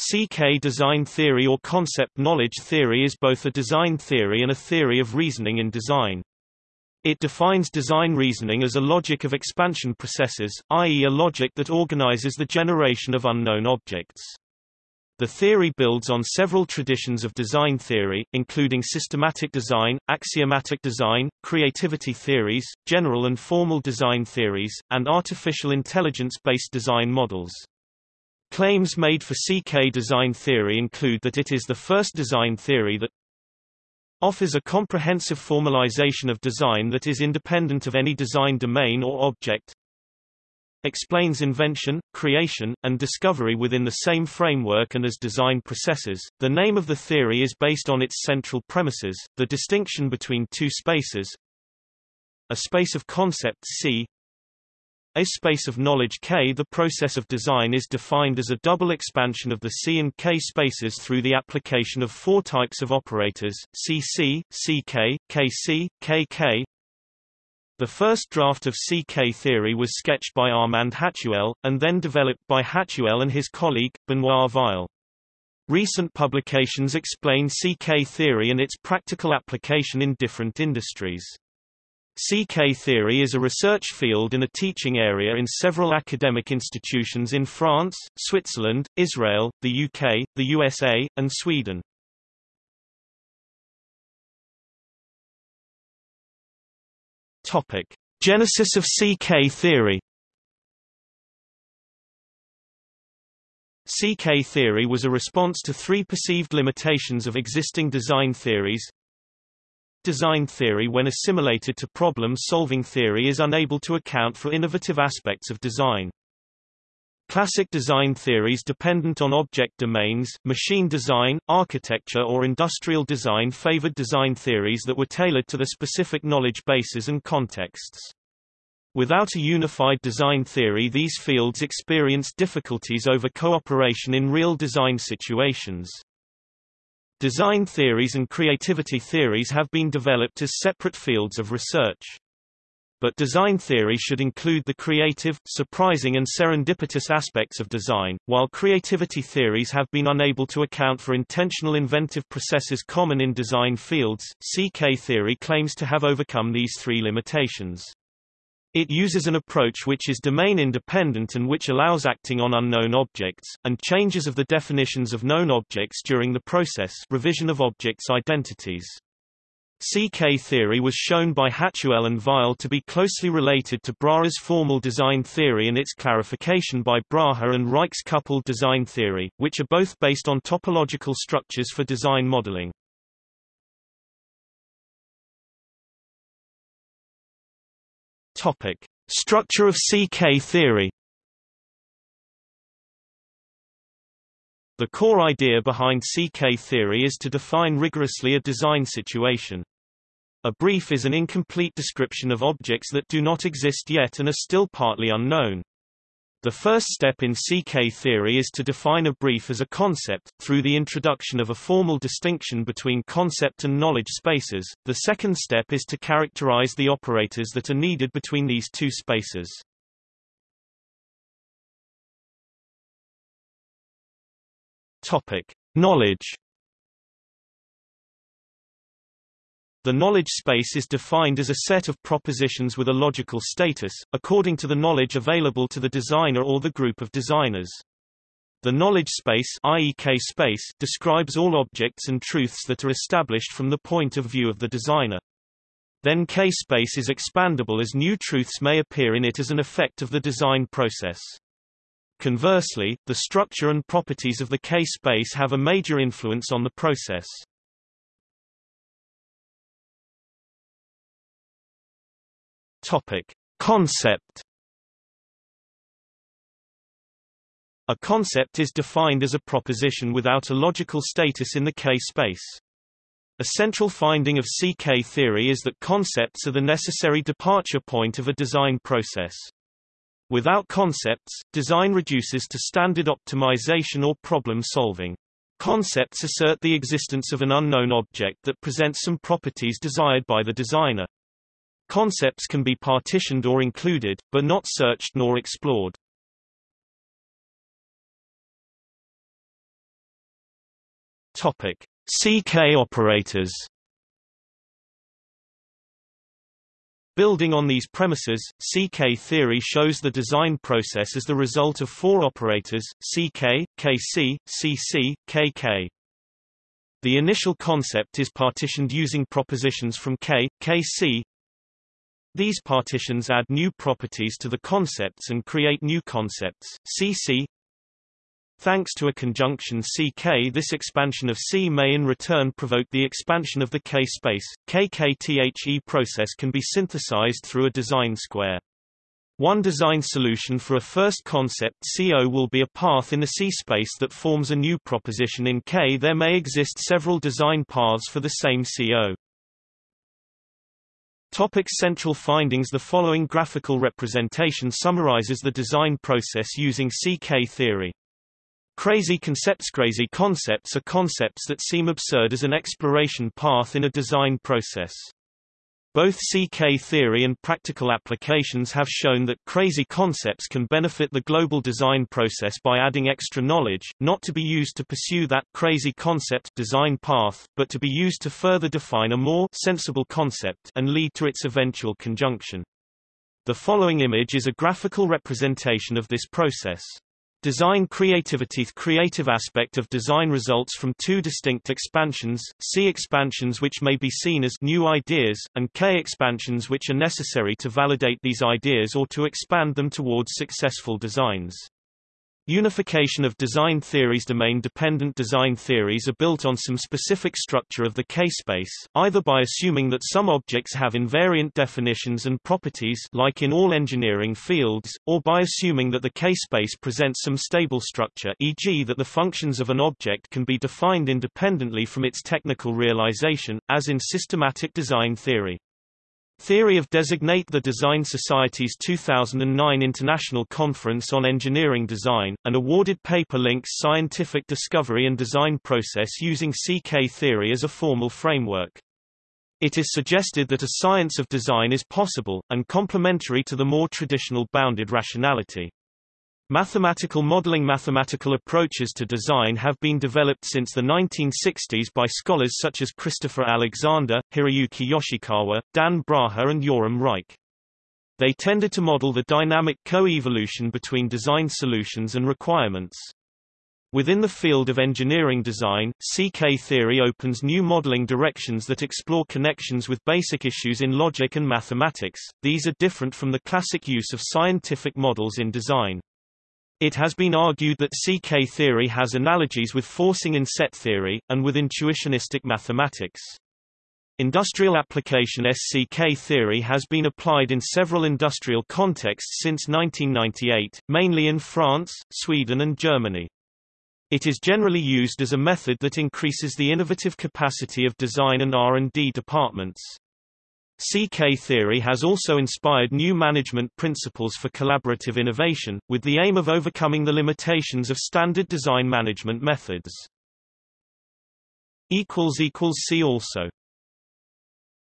CK design theory or concept knowledge theory is both a design theory and a theory of reasoning in design. It defines design reasoning as a logic of expansion processes, i.e. a logic that organizes the generation of unknown objects. The theory builds on several traditions of design theory, including systematic design, axiomatic design, creativity theories, general and formal design theories, and artificial intelligence-based design models. Claims made for CK design theory include that it is the first design theory that offers a comprehensive formalization of design that is independent of any design domain or object, explains invention, creation, and discovery within the same framework and as design processes. The name of the theory is based on its central premises, the distinction between two spaces, a space of concepts C a space of knowledge K. The process of design is defined as a double expansion of the C and K spaces through the application of four types of operators, CC, CK, KC, KK. The first draft of CK theory was sketched by Armand Hatchuel, and then developed by Hatchuel and his colleague, Benoit Weil. Recent publications explain CK theory and its practical application in different industries. CK theory is a research field and a teaching area in several academic institutions in France, Switzerland, Israel, the UK, the USA, and Sweden. Topic: Genesis of CK theory. CK theory was a response to three perceived limitations of existing design theories, Design theory when assimilated to problem-solving theory is unable to account for innovative aspects of design. Classic design theories dependent on object domains, machine design, architecture or industrial design favored design theories that were tailored to the specific knowledge bases and contexts. Without a unified design theory these fields experienced difficulties over cooperation in real design situations. Design theories and creativity theories have been developed as separate fields of research. But design theory should include the creative, surprising and serendipitous aspects of design, while creativity theories have been unable to account for intentional inventive processes common in design fields. CK theory claims to have overcome these three limitations. It uses an approach which is domain-independent and which allows acting on unknown objects, and changes of the definitions of known objects during the process revision of objects' identities. CK theory was shown by Hatchuel and Weil to be closely related to Braha's formal design theory and its clarification by Brahe and Reich's coupled design theory, which are both based on topological structures for design modeling. Topic: Structure of CK theory. The core idea behind CK theory is to define rigorously a design situation. A brief is an incomplete description of objects that do not exist yet and are still partly unknown. The first step in CK theory is to define a brief as a concept, through the introduction of a formal distinction between concept and knowledge spaces. The second step is to characterize the operators that are needed between these two spaces. Topic: Knowledge The knowledge space is defined as a set of propositions with a logical status, according to the knowledge available to the designer or the group of designers. The knowledge space, i.e. K-space describes all objects and truths that are established from the point of view of the designer. Then K-space is expandable as new truths may appear in it as an effect of the design process. Conversely, the structure and properties of the K-space have a major influence on the process. Topic: Concept A concept is defined as a proposition without a logical status in the K-space. A central finding of CK theory is that concepts are the necessary departure point of a design process. Without concepts, design reduces to standard optimization or problem solving. Concepts assert the existence of an unknown object that presents some properties desired by the designer. Concepts can be partitioned or included, but not searched nor explored. Topic: CK operators. Building on these premises, CK theory shows the design process as the result of four operators, CK, KC, CC, KK. The initial concept is partitioned using propositions from K, KC. These partitions add new properties to the concepts and create new concepts, CC. Thanks to a conjunction CK this expansion of C may in return provoke the expansion of the K space. KKTHE process can be synthesized through a design square. One design solution for a first concept CO will be a path in the C space that forms a new proposition in K. There may exist several design paths for the same CO. Topic central findings The following graphical representation summarizes the design process using CK theory. Crazy concepts Crazy concepts are concepts that seem absurd as an exploration path in a design process. Both CK theory and practical applications have shown that crazy concepts can benefit the global design process by adding extra knowledge, not to be used to pursue that crazy concept design path, but to be used to further define a more sensible concept and lead to its eventual conjunction. The following image is a graphical representation of this process. Design creativity The creative aspect of design results from two distinct expansions, C expansions which may be seen as new ideas, and K expansions which are necessary to validate these ideas or to expand them towards successful designs. Unification of design theories Domain-dependent design theories are built on some specific structure of the K-space, either by assuming that some objects have invariant definitions and properties like in all engineering fields, or by assuming that the K-space presents some stable structure e.g. that the functions of an object can be defined independently from its technical realization, as in systematic design theory. Theory of Designate The Design Society's 2009 International Conference on Engineering Design, an awarded paper links scientific discovery and design process using CK theory as a formal framework. It is suggested that a science of design is possible, and complementary to the more traditional bounded rationality. Mathematical modeling Mathematical approaches to design have been developed since the 1960s by scholars such as Christopher Alexander, Hiroyuki Yoshikawa, Dan Braha and Yoram Reich. They tended to model the dynamic co-evolution between design solutions and requirements. Within the field of engineering design, CK theory opens new modeling directions that explore connections with basic issues in logic and mathematics. These are different from the classic use of scientific models in design. It has been argued that CK theory has analogies with forcing in set theory, and with intuitionistic mathematics. Industrial application SCK theory has been applied in several industrial contexts since 1998, mainly in France, Sweden and Germany. It is generally used as a method that increases the innovative capacity of design and R&D departments. CK theory has also inspired new management principles for collaborative innovation, with the aim of overcoming the limitations of standard design management methods. See also